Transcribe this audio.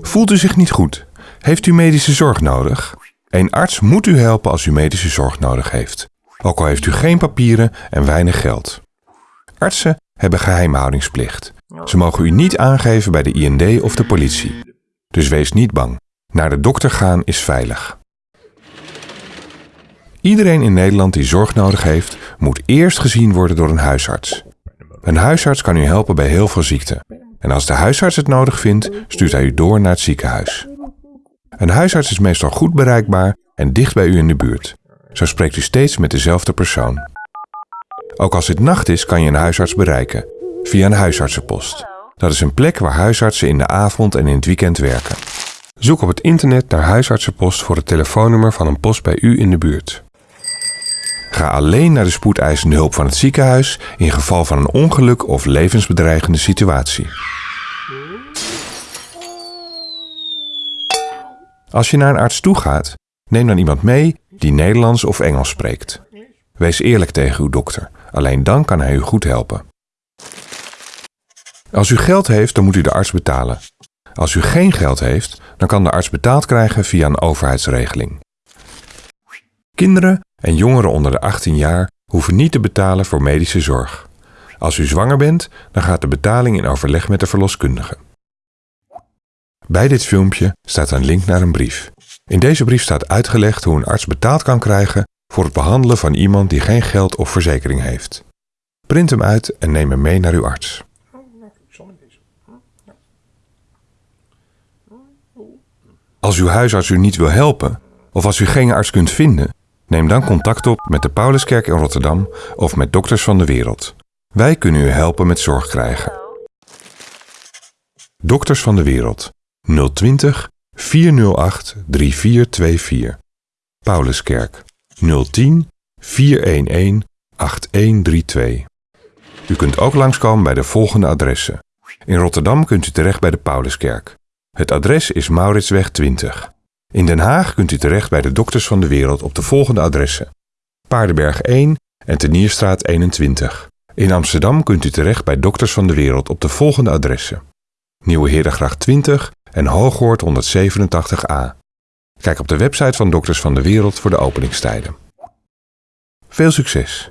Voelt u zich niet goed? Heeft u medische zorg nodig? Een arts moet u helpen als u medische zorg nodig heeft. Ook al heeft u geen papieren en weinig geld. Artsen hebben geheimhoudingsplicht. Ze mogen u niet aangeven bij de IND of de politie. Dus wees niet bang. Naar de dokter gaan is veilig. Iedereen in Nederland die zorg nodig heeft, moet eerst gezien worden door een huisarts. Een huisarts kan u helpen bij heel veel ziekten. En als de huisarts het nodig vindt, stuurt hij u door naar het ziekenhuis. Een huisarts is meestal goed bereikbaar en dicht bij u in de buurt. Zo spreekt u steeds met dezelfde persoon. Ook als het nacht is, kan je een huisarts bereiken via een huisartsenpost. Dat is een plek waar huisartsen in de avond en in het weekend werken. Zoek op het internet naar huisartsenpost voor het telefoonnummer van een post bij u in de buurt. Ga alleen naar de spoedeisende hulp van het ziekenhuis in geval van een ongeluk of levensbedreigende situatie. Als je naar een arts toe gaat, neem dan iemand mee die Nederlands of Engels spreekt. Wees eerlijk tegen uw dokter, alleen dan kan hij u goed helpen. Als u geld heeft, dan moet u de arts betalen. Als u geen geld heeft, dan kan de arts betaald krijgen via een overheidsregeling. Kinderen en jongeren onder de 18 jaar hoeven niet te betalen voor medische zorg. Als u zwanger bent, dan gaat de betaling in overleg met de verloskundige. Bij dit filmpje staat een link naar een brief. In deze brief staat uitgelegd hoe een arts betaald kan krijgen voor het behandelen van iemand die geen geld of verzekering heeft. Print hem uit en neem hem mee naar uw arts. Als uw huisarts u niet wil helpen, of als u geen arts kunt vinden, neem dan contact op met de Pauluskerk in Rotterdam of met Dokters van de Wereld. Wij kunnen u helpen met zorg krijgen. Dokters van de Wereld 020 408 3424. Pauluskerk 010 411 8132. U kunt ook langskomen bij de volgende adressen. In Rotterdam kunt u terecht bij de Pauluskerk. Het adres is Mauritsweg 20. In Den Haag kunt u terecht bij de Dokters van de Wereld op de volgende adressen. Paardenberg 1 en Tenierstraat 21. In Amsterdam kunt u terecht bij Dokters van de Wereld op de volgende adressen. Nieuwe Herengracht 20 en Hooghoort 187a. Kijk op de website van Dokters van de Wereld voor de openingstijden. Veel succes!